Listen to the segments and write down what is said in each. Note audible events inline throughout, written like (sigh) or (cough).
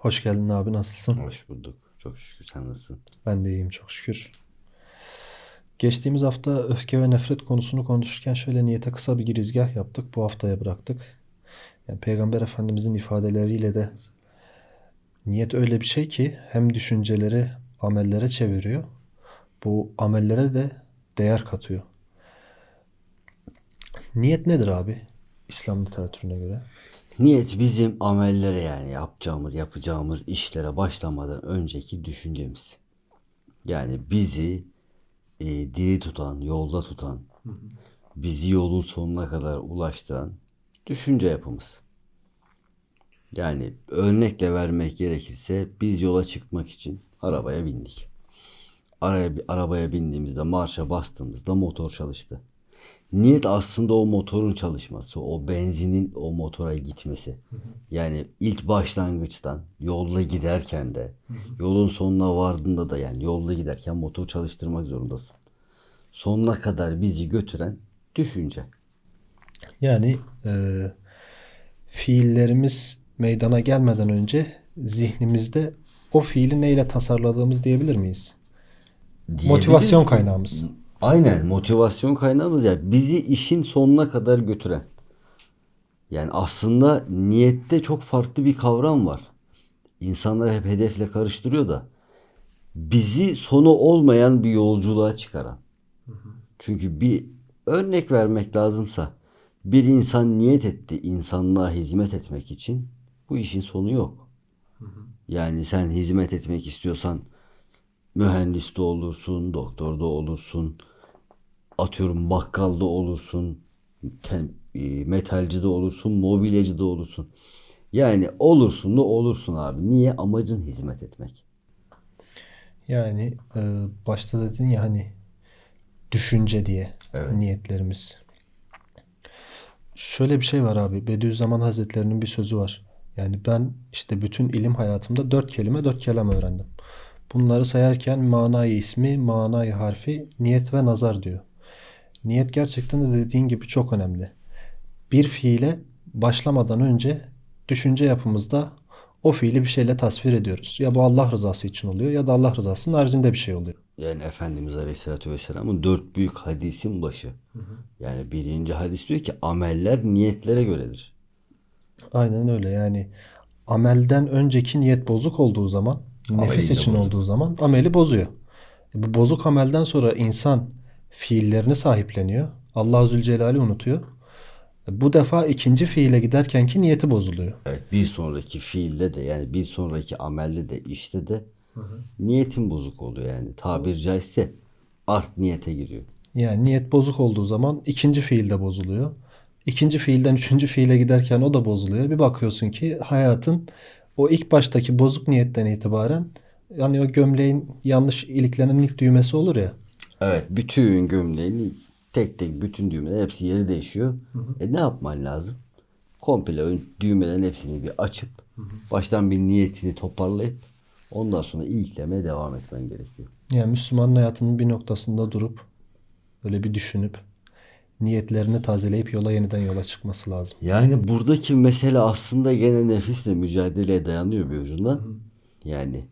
Hoş geldin abi nasılsın? Hoş bulduk. Çok şükür sen nasılsın? Ben de iyiyim çok şükür. Geçtiğimiz hafta öfke ve nefret konusunu konuşurken şöyle niyete kısa bir girizgah yaptık. Bu haftaya bıraktık. Yani Peygamber Efendimizin ifadeleriyle de niyet öyle bir şey ki hem düşünceleri amellere çeviriyor. Bu amellere de değer katıyor. Niyet nedir abi? İslam literatürüne göre. Niyet bizim amellere yani yapacağımız, yapacağımız işlere başlamadan önceki düşüncemiz. Yani bizi e, diri tutan, yolda tutan, bizi yolun sonuna kadar ulaştıran düşünce yapımız. Yani örnekle vermek gerekirse biz yola çıkmak için arabaya bindik. Araya, arabaya bindiğimizde marşa bastığımızda motor çalıştı. Niyet aslında o motorun çalışması, o benzinin o motora gitmesi. Yani ilk başlangıçtan yolda giderken de, yolun sonuna vardığında da yani yolda giderken motor çalıştırmak zorundasın. Sonuna kadar bizi götüren düşünce. Yani e, fiillerimiz meydana gelmeden önce zihnimizde o fiili neyle tasarladığımız diyebilir miyiz? Motivasyon kaynağımız. Aynen motivasyon kaynağımız ya bizi işin sonuna kadar götüren. Yani aslında niyette çok farklı bir kavram var. İnsanlar hep hedefle karıştırıyor da bizi sonu olmayan bir yolculuğa çıkaran. Çünkü bir örnek vermek lazımsa bir insan niyet etti insanlığa hizmet etmek için bu işin sonu yok. Yani sen hizmet etmek istiyorsan mühendis de olursun, doktor da olursun, atıyorum bakkalda olursun, e, metalci de olursun, mobilyacı da olursun. Yani olursun da olursun abi. Niye? Amacın hizmet etmek. Yani e, başta dedin ya hani düşünce diye Evet. niyetlerimiz. Şöyle bir şey var abi. Bediüzzaman Hazretlerinin bir sözü var. Yani ben işte bütün ilim hayatımda dört kelime dört kelam öğrendim. Bunları sayarken manayı ismi, manayı harfi, niyet ve nazar diyor. Niyet gerçekten de dediğin gibi çok önemli. Bir fiile başlamadan önce düşünce yapımızda o fiili bir şeyle tasvir ediyoruz. Ya bu Allah rızası için oluyor ya da Allah rızasının haricinde bir şey oluyor. Yani Efendimiz Aleyhisselatü Vesselam'ın dört büyük hadisin başı. Yani birinci hadis diyor ki ameller niyetlere göredir. Aynen öyle yani amelden önceki niyet bozuk olduğu zaman nefis Ameli de için bozuk. olduğu zaman ameli bozuyor. E Bu bozuk amelden sonra insan fiillerini sahipleniyor. Allah Zülcelal'i unutuyor. Bu defa ikinci fiile giderkenki niyeti bozuluyor. Evet bir sonraki fiilde de yani bir sonraki amelde de işte de niyetin bozuk oluyor yani. Tabir caizse art niyete giriyor. Yani niyet bozuk olduğu zaman ikinci fiil de bozuluyor. İkinci fiilden üçüncü fiile giderken o da bozuluyor. Bir bakıyorsun ki hayatın o ilk baştaki bozuk niyetten itibaren yani o gömleğin yanlış iliklenen ilk düğmesi olur ya. Evet bütün gömleğin tek tek bütün düğmeler hepsi yeri değişiyor. E ne yapman lazım? Komple ön düğmelerin hepsini bir açıp baştan bir niyetini toparlayıp ondan sonra iliklemeye devam etmen gerekiyor. Yani Müslümanın hayatının bir noktasında durup böyle bir düşünüp niyetlerini tazeleyip yola yeniden yola çıkması lazım. Yani buradaki mesele aslında gene nefisle mücadeleye dayanıyor bir ucundan. Yani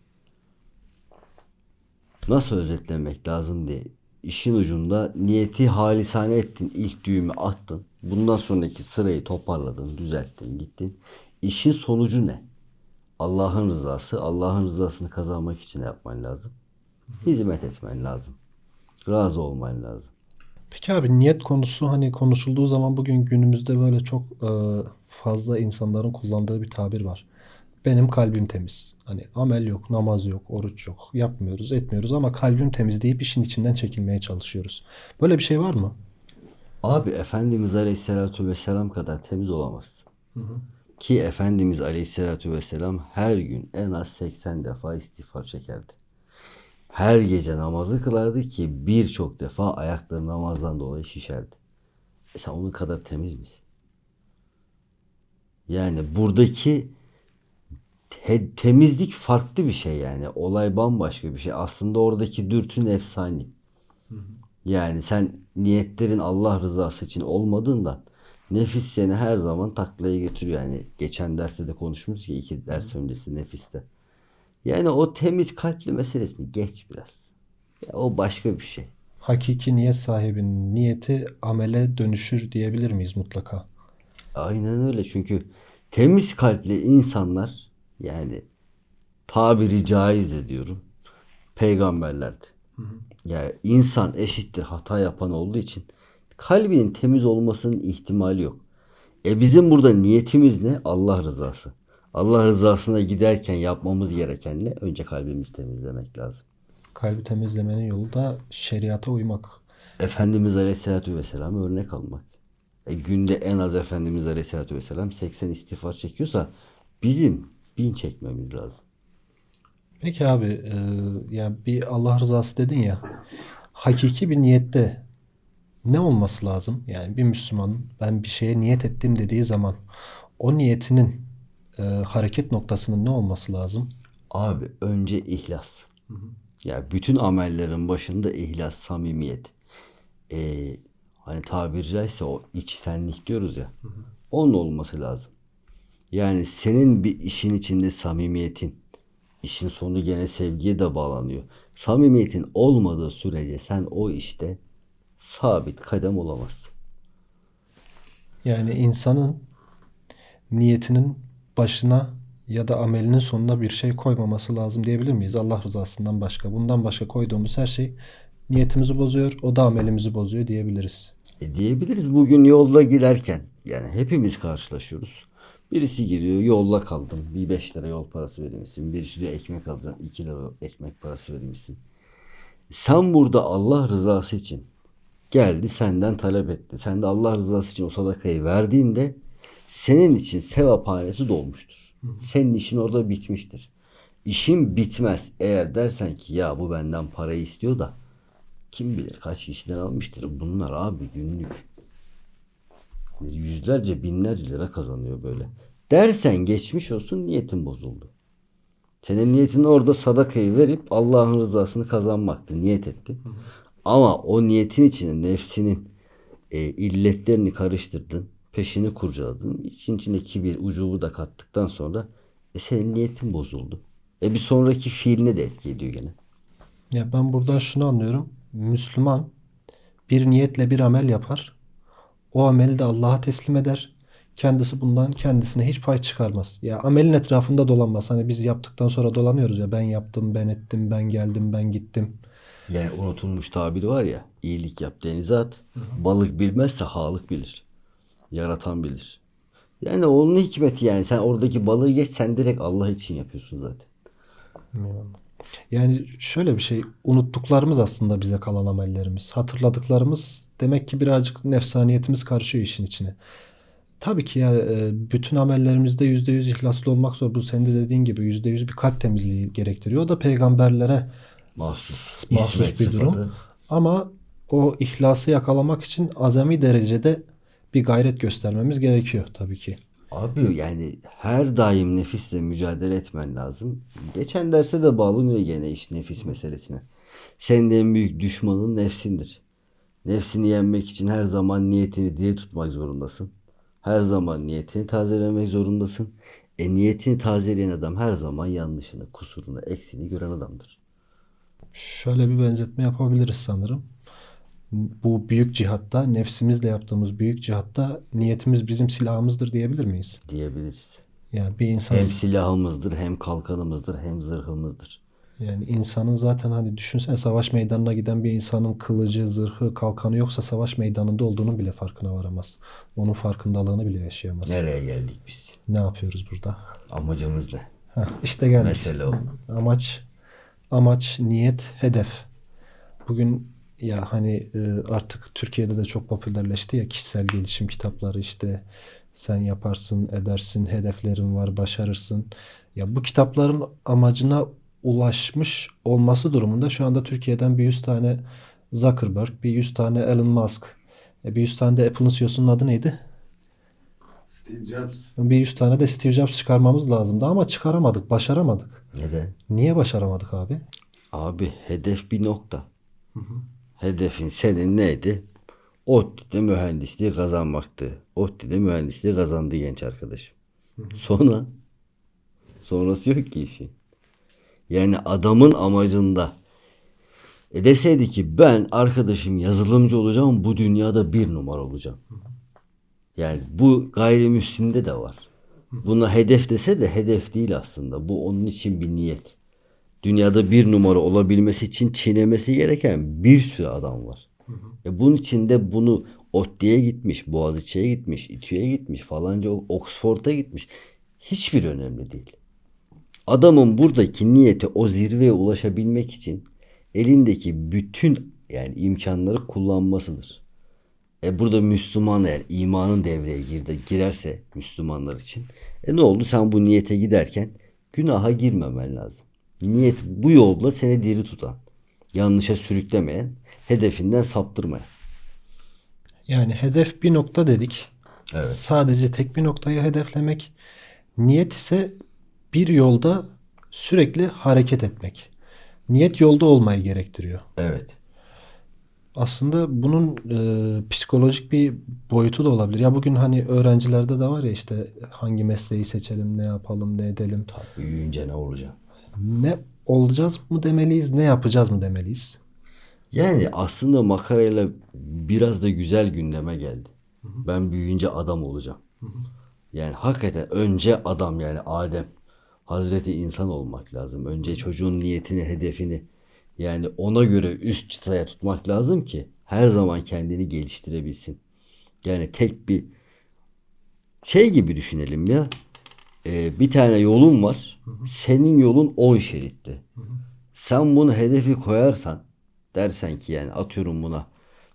nasıl özetlemek lazım diye işin ucunda niyeti halisane ettin, ilk düğümü attın. Bundan sonraki sırayı toparladın, düzelttin, gittin. İşin sonucu ne? Allah'ın rızası. Allah'ın rızasını kazanmak için yapman lazım? Hizmet etmen lazım. Razı olman lazım. Peki abi niyet konusu hani konuşulduğu zaman bugün günümüzde böyle çok fazla insanların kullandığı bir tabir var. Benim kalbim temiz. Hani amel yok, namaz yok, oruç yok. Yapmıyoruz, etmiyoruz ama kalbim temiz deyip işin içinden çekilmeye çalışıyoruz. Böyle bir şey var mı? Abi Efendimiz Aleyhisselatü Vesselam kadar temiz olamazsın. Ki Efendimiz Aleyhisselatü Vesselam her gün en az 80 defa istiğfar çekerdi. Her gece namazı kılardı ki birçok defa ayakları namazdan dolayı şişerdi. E sen onun kadar temiz misin? Yani buradaki te- temizlik farklı bir şey yani. Olay bambaşka bir şey. Aslında oradaki dürtün efsani. Yani sen niyetlerin Allah rızası için olmadığından Nefis seni her zaman taklaya getiriyor. Yani geçen derste de konuşmuştuk ya iki ders öncesi nefiste. Yani o temiz kalpli meselesini geç biraz. Ya o başka bir şey. Hakiki niyet sahibinin niyeti amele dönüşür diyebilir miyiz mutlaka? Aynen öyle çünkü temiz kalpli insanlar yani tabiri caizdir diyorum. Peygamberlerdi. Yani insan eşittir hata yapan olduğu için kalbinin temiz olmasının ihtimali yok. E bizim burada niyetimiz ne? Allah rızası. Allah rızasına giderken yapmamız gereken ne? Önce kalbimizi temizlemek lazım. Kalbi temizlemenin yolu da şeriata uymak. Efendimiz Aleyhisselatü Vesselam örnek almak. E, günde en az Efendimiz Aleyhisselatü Vesselam 80 istiğfar çekiyorsa bizim bin çekmemiz lazım. Peki abi e, yani bir Allah rızası dedin ya hakiki bir niyette ne olması lazım? Yani bir Müslüman ben bir şeye niyet ettim dediği zaman o niyetinin e, hareket noktasının ne olması lazım? Abi önce ihlas. Ya bütün amellerin başında ihlas, samimiyet. Ee, hani tabiri caizse o içtenlik diyoruz ya. Onun olması lazım. Yani senin bir işin içinde samimiyetin, işin sonu gene sevgiye de bağlanıyor. Samimiyetin olmadığı sürece sen o işte sabit kadem olamazsın. Yani insanın niyetinin başına ya da amelinin sonuna bir şey koymaması lazım diyebilir miyiz? Allah rızasından başka. Bundan başka koyduğumuz her şey niyetimizi bozuyor, o da amelimizi bozuyor diyebiliriz. E diyebiliriz bugün yolda giderken yani hepimiz karşılaşıyoruz. Birisi geliyor yolda kaldım bir 5 lira yol parası verir misin? Birisi diyor ekmek alacağım 2 lira ekmek parası verir misin? Sen burada Allah rızası için geldi senden talep etti. Sen de Allah rızası için o sadakayı verdiğinde senin için sevaphanesi dolmuştur. Senin işin orada bitmiştir. İşin bitmez eğer dersen ki ya bu benden parayı istiyor da kim bilir kaç kişiden almıştır. Bunlar abi günlük yüzlerce binlerce lira kazanıyor böyle. Dersen geçmiş olsun niyetin bozuldu. Senin niyetin orada sadakayı verip Allah'ın rızasını kazanmaktı. Niyet ettin. Ama o niyetin içine nefsinin e, illetlerini karıştırdın. Peşini kurcaladın. İçin içine kibir, ucubu da kattıktan sonra e, senin niyetin bozuldu. E bir sonraki fiiline de etki ediyor gene. Ya ben buradan şunu anlıyorum. Müslüman bir niyetle bir amel yapar. O ameli de Allah'a teslim eder. Kendisi bundan kendisine hiç pay çıkarmaz. Ya amelin etrafında dolanmaz. Hani biz yaptıktan sonra dolanıyoruz ya ben yaptım, ben ettim, ben geldim, ben gittim. Yani unutulmuş tabiri var ya iyilik yap denize at. Balık bilmezse halık bilir. Yaratan bilir. Yani onun hikmeti yani sen oradaki balığı geç sen direkt Allah için yapıyorsun zaten. Yani şöyle bir şey unuttuklarımız aslında bize kalan amellerimiz. Hatırladıklarımız demek ki birazcık nefsaniyetimiz karışıyor işin içine. Tabii ki ya e, bütün amellerimizde yüzde yüz ihlaslı olmak zor. Bu senin de dediğin gibi yüzde yüz bir kalp temizliği gerektiriyor. O da peygamberlere Mahsus. mahsus İsmet bir durum. sıfatı. Ama o ihlası yakalamak için azami derecede bir gayret göstermemiz gerekiyor tabii ki. Abi yani her daim nefisle mücadele etmen lazım. Geçen derste de bağlanıyor gene iş nefis meselesine. Senin en büyük düşmanın nefsindir. Nefsini yenmek için her zaman niyetini diri tutmak zorundasın. Her zaman niyetini tazelemek zorundasın. E niyetini tazeleyen adam her zaman yanlışını, kusurunu, eksiğini gören adamdır. Şöyle bir benzetme yapabiliriz sanırım. Bu büyük cihatta, nefsimizle yaptığımız büyük cihatta niyetimiz bizim silahımızdır diyebilir miyiz? Diyebiliriz. Yani bir insan Hem silahımızdır, hem kalkanımızdır, hem zırhımızdır. Yani insanın zaten hani düşünsene savaş meydanına giden bir insanın kılıcı, zırhı, kalkanı yoksa savaş meydanında olduğunun bile farkına varamaz. Onun farkındalığını bile yaşayamaz. Nereye geldik biz? Ne yapıyoruz burada? Amacımız ne? Heh, işte geldik. Mesele o. Amaç, amaç, niyet, hedef. Bugün ya hani e, artık Türkiye'de de çok popülerleşti ya kişisel gelişim kitapları işte sen yaparsın, edersin, hedeflerin var, başarırsın. Ya bu kitapların amacına ulaşmış olması durumunda şu anda Türkiye'den bir 100 tane Zuckerberg, bir 100 tane Elon Musk, e, bir 100 tane de Apple'ın CEO'sunun adı neydi? Steve Jobs. Bir 100 tane de Steve Jobs çıkarmamız lazımdı ama çıkaramadık, başaramadık. Neden? Niye başaramadık abi? Abi hedef bir nokta. Hedefin senin neydi? ODTÜ'de mühendisliği kazanmaktı. ODTÜ'de mühendisliği kazandı genç arkadaşım. Sonra sonrası yok ki işin. Yani adamın amacında e deseydi ki ben arkadaşım yazılımcı olacağım bu dünyada bir numara olacağım. Yani bu gayrimüslimde de var. Buna hedef dese de hedef değil aslında. Bu onun için bir niyet. Dünyada bir numara olabilmesi için çiğnemesi gereken bir sürü adam var. E bunun için de bunu ODTÜ'ye gitmiş, Boğaziçi'ye gitmiş, İTÜ'ye gitmiş, falanca Oxford'a gitmiş. Hiçbir önemli değil. Adamın buradaki niyeti o zirveye ulaşabilmek için elindeki bütün yani imkanları kullanmasıdır. E burada Müslüman eğer imanın devreye girdi, girerse Müslümanlar için e ne oldu? Sen bu niyete giderken günaha girmemen lazım. Niyet bu yolda seni diri tutan, yanlışa sürüklemeyen, hedefinden saptırmayan. Yani hedef bir nokta dedik. Evet. Sadece tek bir noktayı hedeflemek. Niyet ise bir yolda sürekli hareket etmek. Niyet yolda olmayı gerektiriyor. Evet. Aslında bunun e, psikolojik bir boyutu da olabilir. Ya bugün hani öğrencilerde de var ya işte hangi mesleği seçelim, ne yapalım, ne edelim. Büyüyünce ne olacak? Ne olacağız mı demeliyiz, ne yapacağız mı demeliyiz. Yani aslında makarayla biraz da güzel gündeme geldi. Ben büyüyünce adam olacağım. Yani hakikaten önce adam yani Adem. Hazreti insan olmak lazım. Önce çocuğun niyetini, hedefini yani ona göre üst çıtaya tutmak lazım ki her zaman kendini geliştirebilsin. Yani tek bir şey gibi düşünelim ya. Ee, bir tane yolun var. Senin yolun 10 şeritli. Sen bunu hedefi koyarsan dersen ki yani atıyorum buna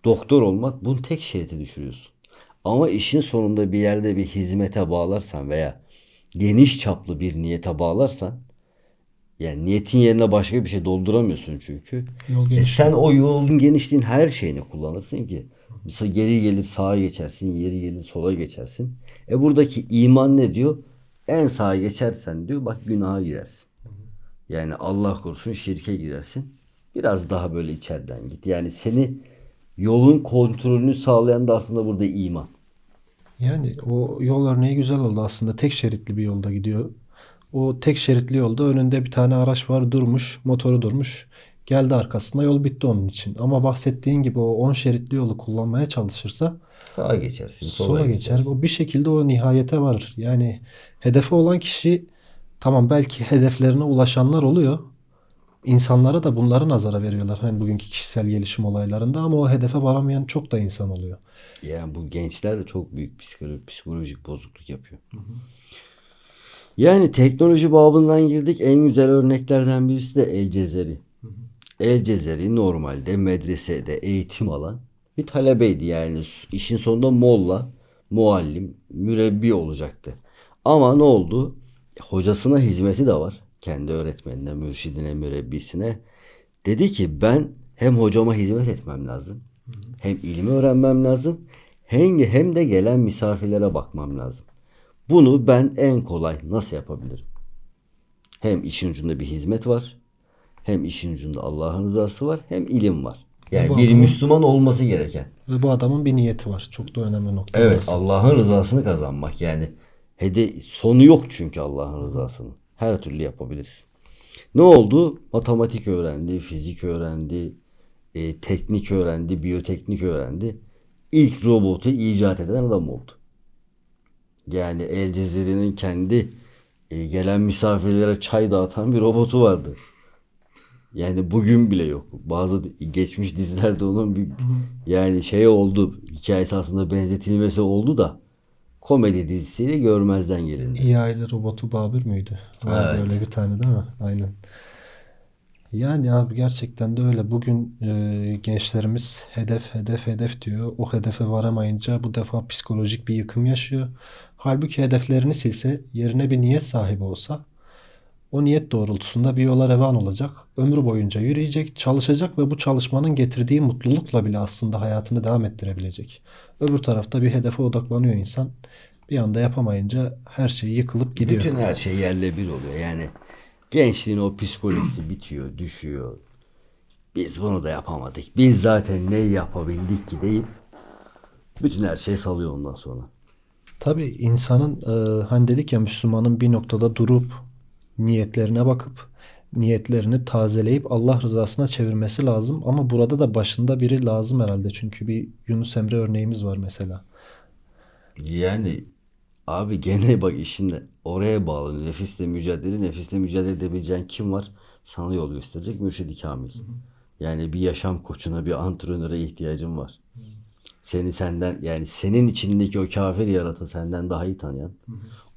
doktor olmak bunu tek şerite düşürüyorsun. Ama işin sonunda bir yerde bir hizmete bağlarsan veya geniş çaplı bir niyete bağlarsan yani niyetin yerine başka bir şey dolduramıyorsun çünkü. E sen o yolun genişliğin her şeyini kullanırsın ki. Mesela geri gelir sağa geçersin, geri gelir sola geçersin. E buradaki iman ne diyor? En sağa geçersen diyor bak günaha girersin. Yani Allah korusun şirke girersin. Biraz daha böyle içeriden git. Yani seni yolun kontrolünü sağlayan da aslında burada iman. Yani o yol örneği güzel oldu aslında. Tek şeritli bir yolda gidiyor. O tek şeritli yolda önünde bir tane araç var durmuş, motoru durmuş. Geldi arkasında yol bitti onun için. Ama bahsettiğin gibi o 10 şeritli yolu kullanmaya çalışırsa Sağa geçersin, sola, sola geçer. geçersin. O bir şekilde o nihayete varır. Yani hedefi olan kişi tamam belki (laughs) hedeflerine ulaşanlar oluyor. İnsanlara da bunları nazara veriyorlar. Hani bugünkü kişisel gelişim olaylarında ama o hedefe varamayan çok da insan oluyor. Yani bu gençler de çok büyük psikolojik, psikolojik bozukluk yapıyor. Yani teknoloji babından girdik. En güzel örneklerden birisi de El Cezeri. El Cezeri normalde medresede eğitim alan bir talebeydi. Yani işin sonunda molla, muallim, mürebbi olacaktı. Ama ne oldu? Hocasına hizmeti de var. Kendi öğretmenine, mürşidine, mürebbisine. Dedi ki ben hem hocama hizmet etmem lazım. Hem ilmi öğrenmem lazım. Hem, hem de gelen misafirlere bakmam lazım. Bunu ben en kolay nasıl yapabilirim? Hem işin ucunda bir hizmet var. Hem işin ucunda Allah'ın rızası var. Hem ilim var. Yani bir adamın- Müslüman olması gereken. Ve bu adamın bir niyeti var. Çok da önemli nokta. Evet. Allah'ın rızasını kazanmak yani. Hede sonu yok çünkü Allah'ın rızasının. Her türlü yapabilirsin. Ne oldu? Matematik öğrendi, fizik öğrendi, e, teknik öğrendi, biyoteknik öğrendi. İlk robotu icat eden adam oldu. Yani El Cezire'nin kendi e, gelen misafirlere çay dağıtan bir robotu vardı. Yani bugün bile yok. Bazı geçmiş dizilerde onun bir yani şey oldu. Hikayesi aslında benzetilmesi oldu da komedi dizisiyle görmezden gelindi. İyi aile robotu Babür müydü? Var Evet. böyle bir tane değil mi? Aynen. Yani abi gerçekten de öyle. Bugün e, gençlerimiz hedef hedef hedef diyor. O hedefe varamayınca bu defa psikolojik bir yıkım yaşıyor. Halbuki hedeflerini silse, yerine bir niyet sahibi olsa o niyet doğrultusunda bir yola revan olacak. Ömrü boyunca yürüyecek, çalışacak ve bu çalışmanın getirdiği mutlulukla bile aslında hayatını devam ettirebilecek. Öbür tarafta bir hedefe odaklanıyor insan. Bir anda yapamayınca her şey yıkılıp gidiyor. Bütün her şey yerle bir oluyor. Yani gençliğin o psikolojisi (clears throat) bitiyor, düşüyor. Biz bunu da yapamadık. Biz zaten ne yapabildik ki deyip Bütün her şeyi salıyor ondan sonra. Tabii insanın e, hani dedik ya Müslümanın bir noktada durup niyetlerine bakıp niyetlerini tazeleyip Allah rızasına çevirmesi lazım. Ama burada da başında biri lazım herhalde. Çünkü bir Yunus Emre örneğimiz var mesela. Yani abi gene (laughs) bak işinde oraya bağlı. Nefisle mücadele, nefisle mücadele edebileceğin kim var? Sana yol gösterecek mürşidi kamil. Yani bir yaşam koçuna, bir antrenöre ihtiyacın var. Seni senden yani senin içindeki o kafir yaratı senden daha iyi tanıyan,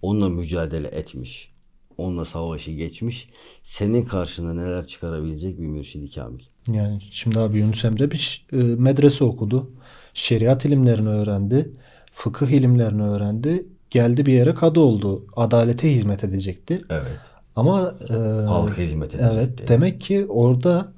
onunla mücadele etmiş, onunla savaşı geçmiş, senin karşına neler çıkarabilecek bir mürşidi kamil. Yani şimdi abi Yunus Emre bir e, medrese okudu. Şeriat ilimlerini öğrendi. Fıkıh ilimlerini öğrendi. Geldi bir yere kadı oldu. Adalete hizmet edecekti. Evet. Ama e, Halka hizmet edecekti. Evet, demek ki orada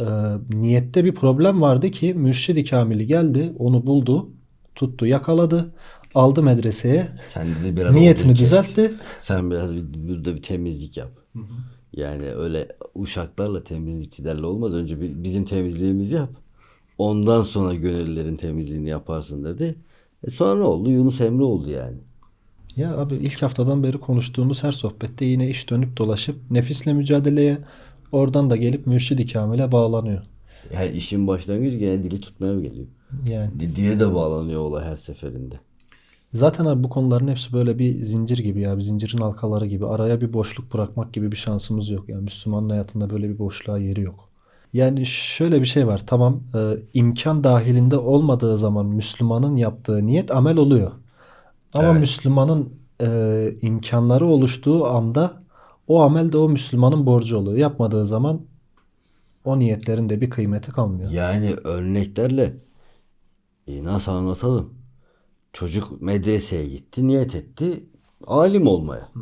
e, niyette bir problem vardı ki Mürşid-i Kamil'i geldi, onu buldu, tuttu, yakaladı, aldı medreseye, Sen dedi biraz niyetini düzeltti. Sen biraz bir, burada bir temizlik yap. Yani öyle uşaklarla temizlikçilerle olmaz. Önce bir, bizim temizliğimizi yap. Ondan sonra gönüllerin temizliğini yaparsın dedi. E sonra oldu Yunus Emre oldu yani. Ya abi ilk haftadan beri konuştuğumuz her sohbette yine iş dönüp dolaşıp nefisle mücadeleye oradan da gelip Mürşid-i Kamil'e bağlanıyor. Yani işin başlangıcı gene dili tutmaya geliyor. Yani Di- Dile de bağlanıyor olay her seferinde. Zaten abi bu konuların hepsi böyle bir zincir gibi ya, bir zincirin halkaları gibi. Araya bir boşluk bırakmak gibi bir şansımız yok. Yani Müslümanın hayatında böyle bir boşluğa yeri yok. Yani şöyle bir şey var. Tamam e, imkan dahilinde olmadığı zaman Müslümanın yaptığı niyet amel oluyor. Ama Müslümanın e, imkanları oluştuğu anda o amel de o Müslümanın borcu oluyor. Yapmadığı zaman o niyetlerin de bir kıymeti kalmıyor. Yani örneklerle e, nasıl anlatalım? Çocuk medreseye gitti, niyet etti alim olmaya.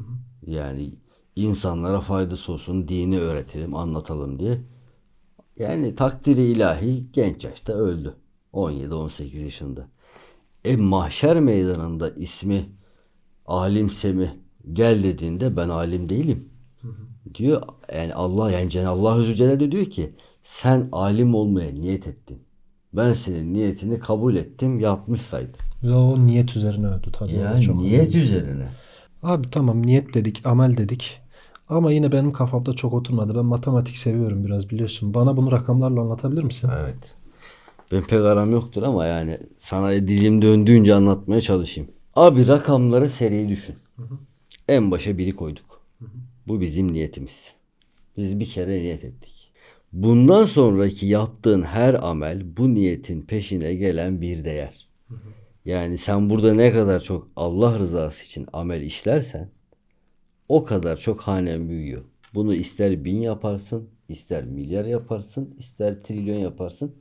Yani insanlara faydası olsun, dini öğretelim, anlatalım diye. Yani takdiri ilahi genç yaşta öldü. 17-18 yaşında. E mahşer meydanında ismi alim Semih gel dediğinde ben alim değilim. Diyor yani Allah yani Cenab-ı Allah de diyor ki sen alim olmaya niyet ettin. Ben senin niyetini kabul ettim yapmış saydım. Ve o niyet üzerine öldü tabii. Yani çok niyet üzerine. Abi tamam niyet dedik, amel dedik. Ama yine benim kafamda çok oturmadı. Ben matematik seviyorum biraz biliyorsun. Bana bunu rakamlarla anlatabilir misin? Evet. Ben pek aram yoktur ama yani sana dilim döndüğünce anlatmaya çalışayım. Abi rakamlara seriyi düşün. En başa biri koyduk. Bu bizim niyetimiz. Biz bir kere niyet ettik. Bundan sonraki yaptığın her amel bu niyetin peşine gelen bir değer. Yani sen burada ne kadar çok Allah rızası için amel işlersen o kadar çok hanen büyüyor. Bunu ister bin yaparsın, ister milyar yaparsın, ister trilyon yaparsın,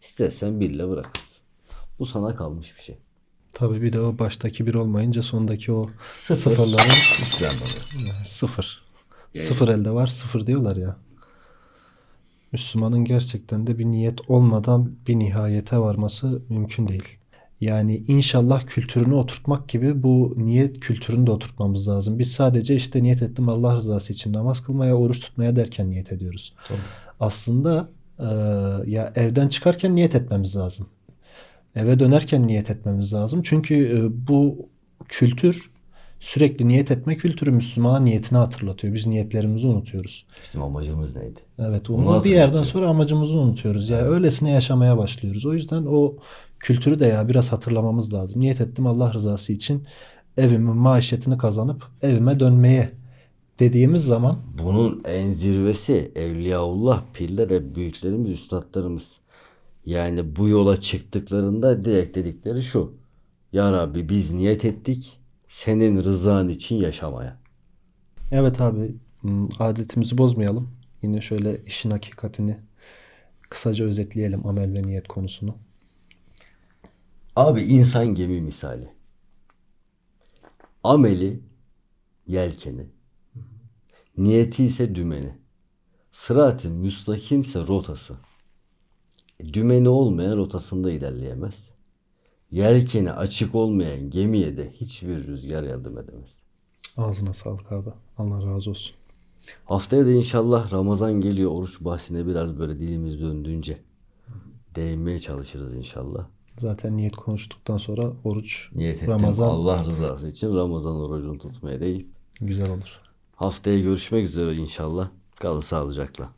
istersen birle bırakırsın. Bu sana kalmış bir şey. Tabii bir de o baştaki bir olmayınca sondaki o Sıfır. sıfırların İslam oluyor. sıfır. Sıfır elde var sıfır diyorlar ya. Müslümanın gerçekten de bir niyet olmadan bir nihayete varması mümkün değil. Yani inşallah kültürünü oturtmak gibi bu niyet kültürünü de oturtmamız lazım. Biz sadece işte niyet ettim Allah rızası için namaz kılmaya, oruç tutmaya derken niyet ediyoruz. Aslında e, ya evden çıkarken niyet etmemiz lazım. Eve dönerken niyet etmemiz lazım. Çünkü e, bu kültür sürekli niyet etme kültürü Müslümana niyetini hatırlatıyor. Biz niyetlerimizi unutuyoruz. Bizim amacımız neydi? Evet, onu bir yerden sonra amacımızı unutuyoruz. Ya öylesine yaşamaya başlıyoruz. O yüzden o kültürü de ya biraz hatırlamamız lazım. Niyet ettim Allah rızası için evimin maişetini kazanıp evime dönmeye dediğimiz zaman Bunun en zirvesi Evliyaullah, pirler büyüklerimiz, üstadlarımız. Yani bu yola çıktıklarında direkt dedikleri şu. Ya Rabbi biz niyet ettik senin rızan için yaşamaya. evet abi adetimizi bozmayalım. Yine şöyle işin hakikatini kısaca özetleyelim amel ve niyet konusunu. Abi insan gemi misali. Ameli yelkeni. Niyeti ise dümeni. Sırat-ı müstakimse rotası. E, Dümeni olmayan rotasında ilerleyemez. Yelkeni açık olmayan gemiye de hiçbir rüzgar yardım edemez. Ağzına sağlık abi. Allah razı olsun. Haftaya da inşallah Ramazan geliyor. Oruç bahsine biraz böyle dilimiz döndüğünce değinmeye çalışırız inşallah. Zaten niyet konuştuktan sonra oruç Niyet ettim Ramazan Allah rızası için Ramazan orucunu tutmaya deyip güzel olur. haftaya görüşmek üzere inşallah. Kalın sağlıcakla.